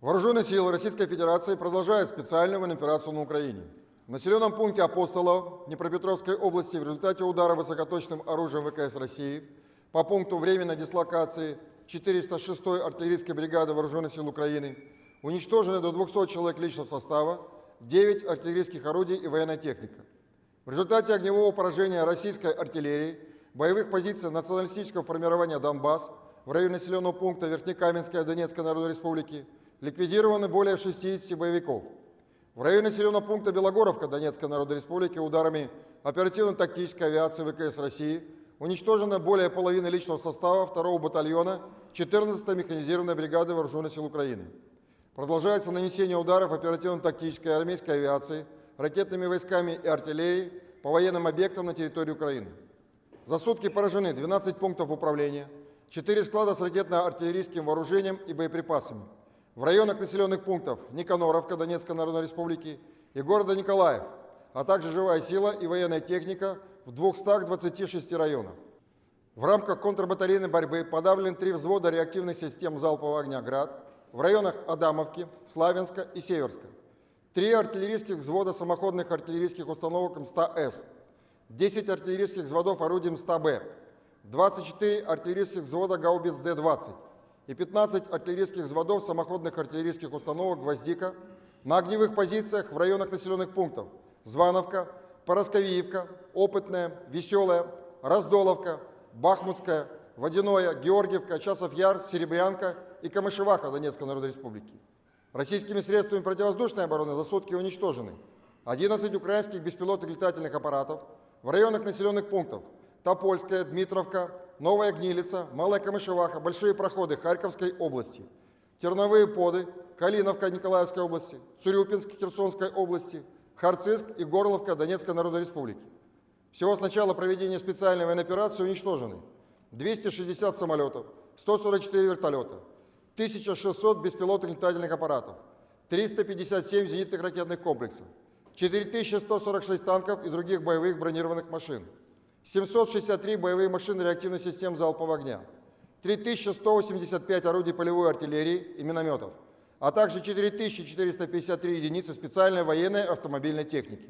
Вооруженные силы Российской Федерации продолжают специальную операцию на Украине. В населенном пункте Апостолов Днепропетровской области в результате удара высокоточным оружием ВКС России по пункту временной дислокации 406-й артиллерийской бригады Вооруженных сил Украины уничтожены до 200 человек личного состава, 9 артиллерийских орудий и военная техника. В результате огневого поражения российской артиллерии боевых позиций националистического формирования «Донбасс» в районе населенного пункта Верхнекаменская Донецкой Народной Республики ликвидированы более 60 боевиков. В районе населенного пункта Белогоровка Донецкой Народной Республики ударами оперативно-тактической авиации ВКС России уничтожено более половины личного состава 2 батальона 14-й механизированной бригады Вооруженных сил Украины. Продолжается нанесение ударов оперативно-тактической армейской авиации, ракетными войсками и артиллерией по военным объектам на территории Украины. За сутки поражены 12 пунктов управления, 4 склада с ракетно-артиллерийским вооружением и боеприпасами, в районах населенных пунктов Никаноровка Донецкой Народной Республики и города Николаев, а также живая сила и военная техника в 226 районах. В рамках контрбатарейной борьбы подавлены три взвода реактивных систем залпового огня «Град» в районах Адамовки, Славянска и Северска, три артиллерийских взвода самоходных артиллерийских установок М100С, 10 артиллерийских взводов орудий М100Б, 24 артиллерийских взвода гаубиц Д-20, и 15 артиллерийских взводов самоходных артиллерийских установок «Гвоздика» на огневых позициях в районах населенных пунктов Звановка, Поросковиевка, Опытная, Веселая, Раздоловка, Бахмутская, Водяное, Георгиевка, Часов-Яр, Серебрянка и Камышеваха Донецкой Народной Республики. Российскими средствами противовоздушной обороны за сутки уничтожены 11 украинских беспилотных летательных аппаратов в районах населенных пунктов Топольская, Дмитровка, Новая Гнилица, Малая Камышеваха, Большие проходы Харьковской области, Терновые поды, Калиновка Николаевской области, Цурюпинск Херсонской области, Харциск и Горловка Донецкой Народной Республики. Всего с начала проведения специальной военной операции уничтожены 260 самолетов, 144 вертолета, 1600 беспилотных летательных аппаратов, 357 зенитных ракетных комплексов, 4146 танков и других боевых бронированных машин, 763 боевые машины реактивных систем залпового огня, 3185 орудий полевой артиллерии и минометов, а также 4453 единицы специальной военной автомобильной техники.